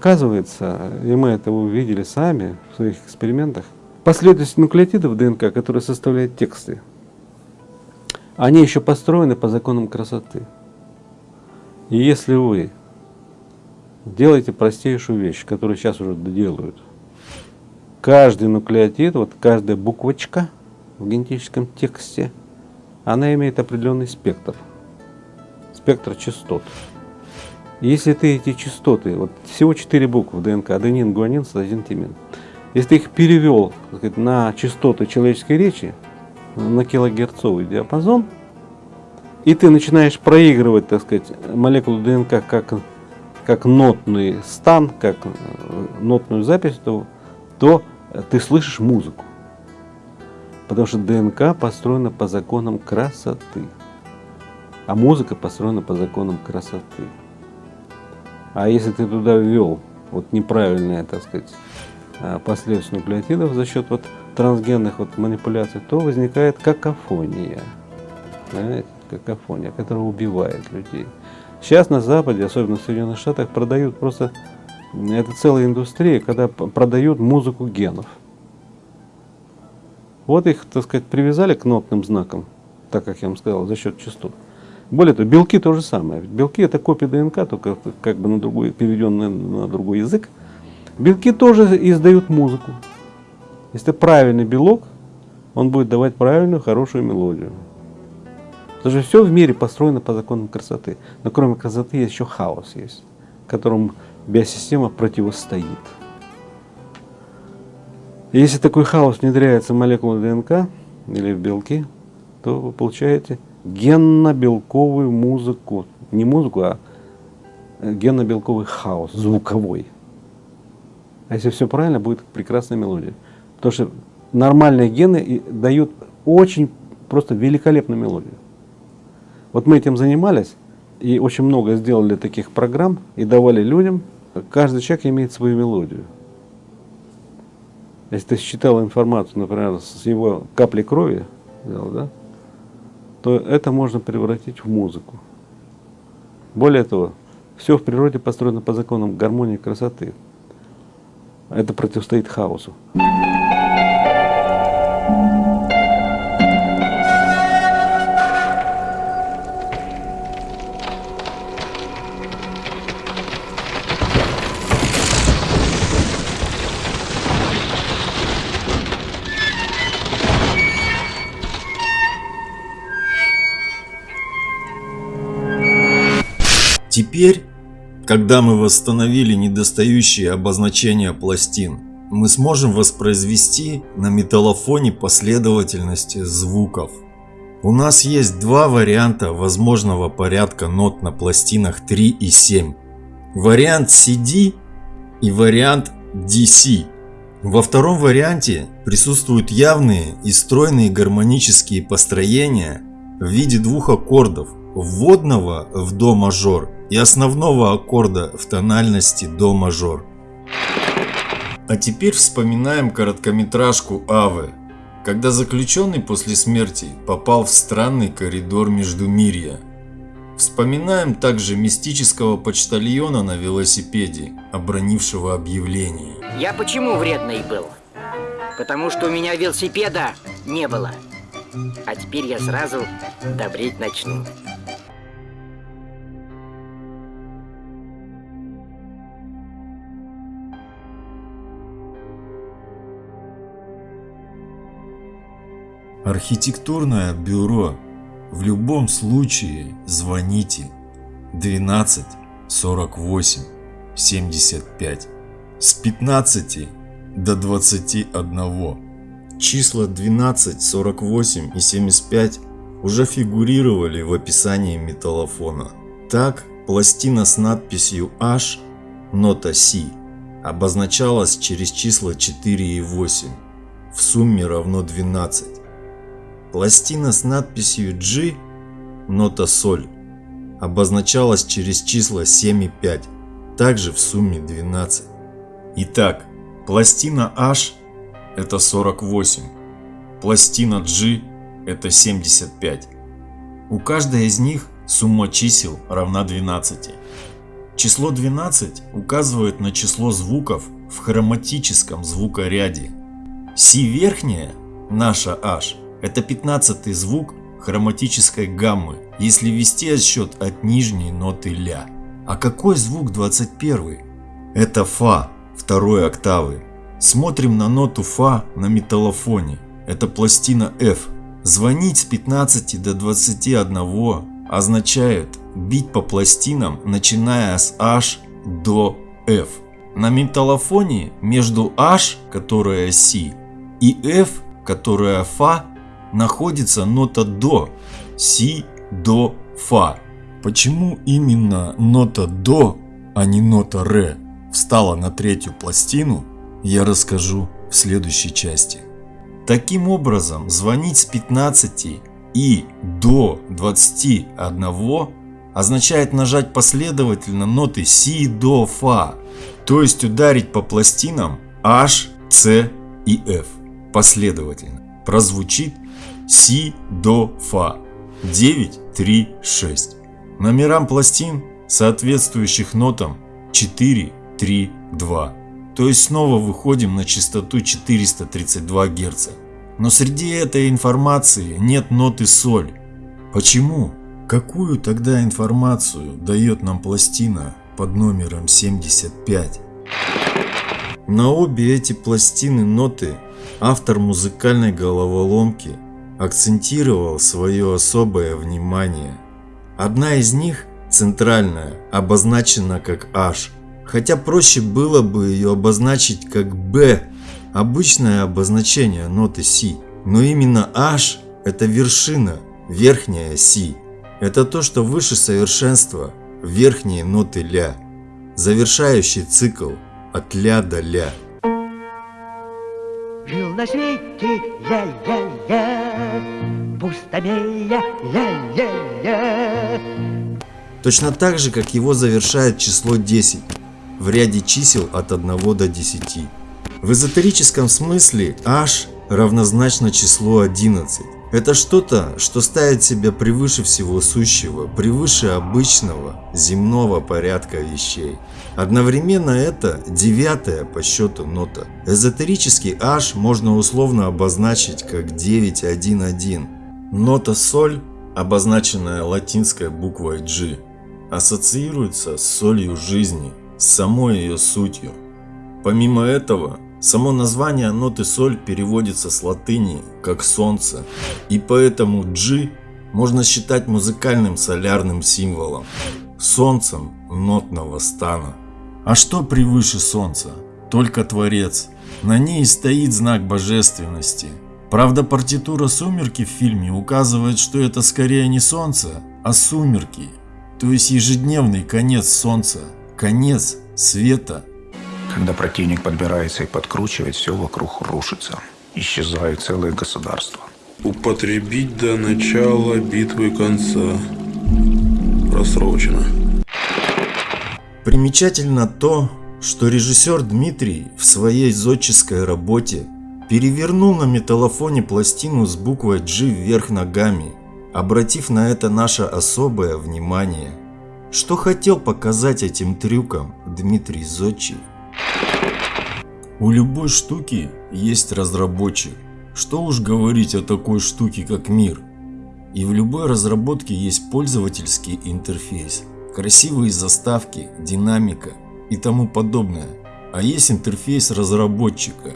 Оказывается, и мы это увидели сами в своих экспериментах, последовательность нуклеотидов ДНК, которые составляют тексты, они еще построены по законам красоты. И если вы делаете простейшую вещь, которую сейчас уже делают, каждый нуклеотид, вот каждая буквочка в генетическом тексте, она имеет определенный спектр, спектр частот. Если ты эти частоты, вот всего 4 буквы ДНК, аденин, гуанин, цитозин, тимин, если ты их перевел сказать, на частоты человеческой речи, на килогерцовый диапазон, и ты начинаешь проигрывать, так сказать, молекулу ДНК как, как нотный стан, как э, нотную запись, то, то ты слышишь музыку. Потому что ДНК построена по законам красоты, а музыка построена по законам красоты. А если ты туда ввел вот неправильные, так сказать, а, последовательность нуклеотидов за счет вот трансгенных вот манипуляций, то возникает какофония. Понимаете? Какофония, которая убивает людей. Сейчас на Западе, особенно в Соединенных Штатах, продают просто, это целая индустрия, когда продают музыку генов. Вот их, так сказать, привязали к нотным знакам, так как я вам сказал, за счет частот. Более того, белки то же самое. Белки это копия ДНК, только как бы на другой, переведенная на другой язык. Белки тоже издают музыку. Если правильный белок, он будет давать правильную, хорошую мелодию. Потому что все в мире построено по законам красоты. Но кроме красоты есть еще хаос, есть, которому биосистема противостоит. И если такой хаос внедряется в молекулы ДНК или в белки, то вы получаете генно-белковую музыку. Не музыку, а генно-белковый хаос, звуковой. А если все правильно, будет прекрасная мелодия. Потому что нормальные гены дают очень просто великолепную мелодию. Вот мы этим занимались и очень много сделали таких программ и давали людям. Каждый человек имеет свою мелодию. Если ты считал информацию, например, с его капли крови, да, то это можно превратить в музыку. Более того, все в природе построено по законам гармонии и красоты. Это противостоит хаосу. Теперь, когда мы восстановили недостающие обозначения пластин, мы сможем воспроизвести на металлофоне последовательность звуков. У нас есть два варианта возможного порядка нот на пластинах 3 и 7. Вариант CD и вариант DC. Во втором варианте присутствуют явные и стройные гармонические построения в виде двух аккордов вводного в до мажор и основного аккорда в тональности до мажор. А теперь вспоминаем короткометражку Авы, когда заключенный после смерти попал в странный коридор между мирья. Вспоминаем также мистического почтальона на велосипеде, обронившего объявление. Я почему вредный был? Потому что у меня велосипеда не было. А теперь я сразу добреть начну. Архитектурное бюро. В любом случае звоните 12 48 75 с 15 до 21. Числа 12, 48 и 75 уже фигурировали в описании металлофона. Так, пластина с надписью H, нота Си, обозначалась через числа 4 и 8, в сумме равно 12. Пластина с надписью G, нота соль, обозначалась через числа 7 и 5, также в сумме 12. Итак, пластина H это 48, пластина G это 75. У каждой из них сумма чисел равна 12. Число 12 указывает на число звуков в хроматическом звукоряде. Си верхняя, наша H, это 15 звук хроматической гаммы, если вести отсчет от нижней ноты ля. А какой звук 21? Это фа второй октавы. Смотрим на ноту фа на металлофоне. Это пластина F. Звонить с 15 до 21 означает бить по пластинам, начиная с H до F. На металлофоне между H, которая Си, и F, которая Фа, находится нота До, Си, До, Фа. Почему именно нота До, а не нота Ре встала на третью пластину, я расскажу в следующей части. Таким образом, звонить с 15 и до 21 означает нажать последовательно ноты си, до, фа, то есть ударить по пластинам H, C и F последовательно. Прозвучит си, до, фа 9, 3, 6. Номерам пластин, соответствующих нотам 4, 3, 2. То есть снова выходим на частоту 432 Гц. Но среди этой информации нет ноты соль. Почему? Какую тогда информацию дает нам пластина под номером 75? На обе эти пластины ноты автор музыкальной головоломки акцентировал свое особое внимание. Одна из них, центральная, обозначена как H, хотя проще было бы ее обозначить как B обычное обозначение ноты Си, но именно H – это вершина, верхняя Си. Это то, что выше совершенства, верхние ноты Ля, завершающий цикл от Ля до Ля. На свете ля-ля-ля, пустомея ля-ля-ля. Точно так же, как его завершает число 10 в ряде чисел от 1 до 10. В эзотерическом смысле H равнозначно числу 11. Это что-то, что ставит себя превыше всего сущего, превыше обычного земного порядка вещей. Одновременно это девятая по счету нота. Эзотерический H можно условно обозначить как 911. Нота соль, обозначенная латинской буквой G, ассоциируется с солью жизни, с самой ее сутью. Помимо этого, Само название ноты соль переводится с латыни как солнце, и поэтому G можно считать музыкальным солярным символом, солнцем нотного стана. А что превыше солнца? Только Творец. На ней стоит знак божественности. Правда, партитура «Сумерки» в фильме указывает, что это скорее не солнце, а сумерки, то есть ежедневный конец солнца, конец света когда противник подбирается и подкручивает, все вокруг рушится. Исчезают целые государства. Употребить до начала битвы конца. Просрочено. Примечательно то, что режиссер Дмитрий в своей зодческой работе перевернул на металлофоне пластину с буквой G вверх ногами, обратив на это наше особое внимание. Что хотел показать этим трюком Дмитрий Зодчий? У любой штуки есть разработчик. Что уж говорить о такой штуке, как мир. И в любой разработке есть пользовательский интерфейс, красивые заставки, динамика и тому подобное. А есть интерфейс разработчика.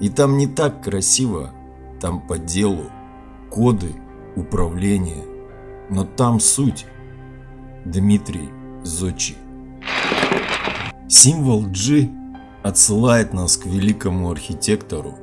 И там не так красиво, там по делу, коды, управление. Но там суть. Дмитрий Зодчий. Символ G отсылает нас к великому архитектору.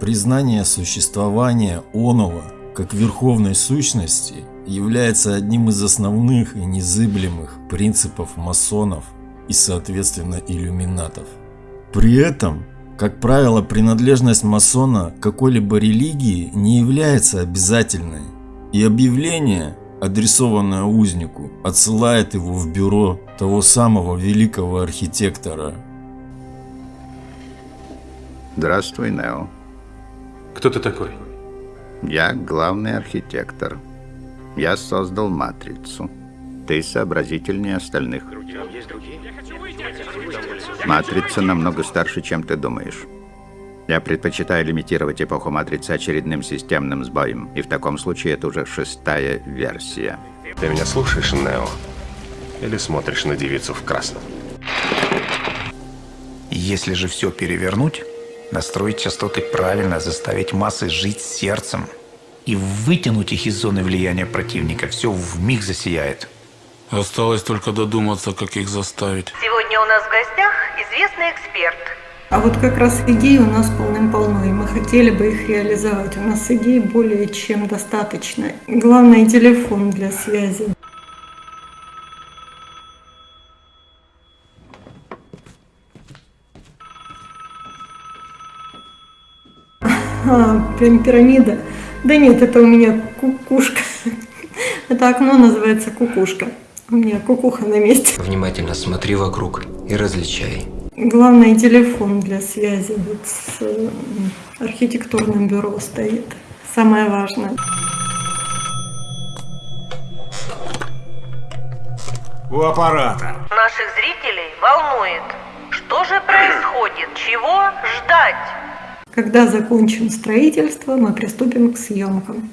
Признание существования Онова как верховной сущности является одним из основных и незыблемых принципов масонов и соответственно иллюминатов. При этом, как правило, принадлежность масона какой-либо религии не является обязательной, и объявление, адресованное узнику, отсылает его в бюро того самого великого архитектора – Здравствуй, Нео. Кто ты такой? Я главный архитектор. Я создал матрицу. Ты сообразительнее остальных. Матрица намного старше, чем ты думаешь. Я предпочитаю лимитировать эпоху матрицы очередным системным сбоем. И в таком случае это уже шестая версия. Ты меня слушаешь, Нео? Или смотришь на девицу в красном? Если же все перевернуть, настроить частоты правильно, заставить массы жить сердцем и вытянуть их из зоны влияния противника, все в миг засияет. Осталось только додуматься, как их заставить. Сегодня у нас в гостях известный эксперт. А вот как раз идей у нас полным-полно, и мы хотели бы их реализовать. У нас идей более чем достаточно. Главное – телефон для связи. А, прям пирамида. Да нет, это у меня кукушка. Это окно называется кукушка. У меня кукуха на месте. Внимательно смотри вокруг и различай. Главное телефон для связи вот с э, архитектурным бюро стоит. Самое важное. У аппарата. Наших зрителей волнует, что же происходит, чего ждать? Когда закончим строительство, мы приступим к съемкам.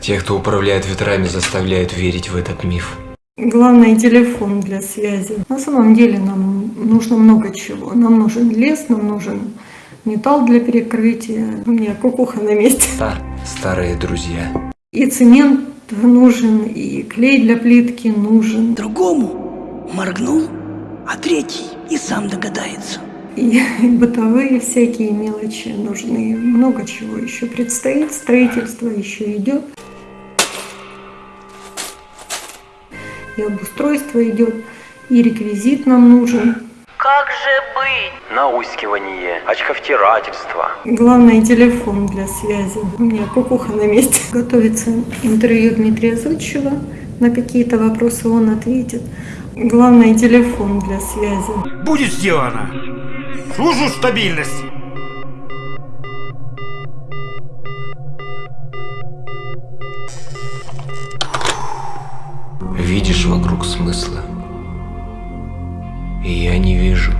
Те, кто управляет ветрами, заставляют верить в этот миф. Главное телефон для связи. На самом деле нам нужно много чего. Нам нужен лес, нам нужен металл для перекрытия. У меня кукуха на месте. Да, старые друзья. И цемент нужен, и клей для плитки нужен. Другому моргнул, а третий и сам догадается. И бытовые всякие мелочи нужны. Много чего еще предстоит. Строительство еще идет. И обустройство идет. И реквизит нам нужен. Как же быть? Наускивание, очковтирательство. Главное телефон для связи. У меня кукуха на месте. Готовится интервью Дмитрия Зодчева. На какие-то вопросы он ответит. Главное телефон для связи. Будет сделано. Служу стабильность. Видишь вокруг смысла? И я не вижу.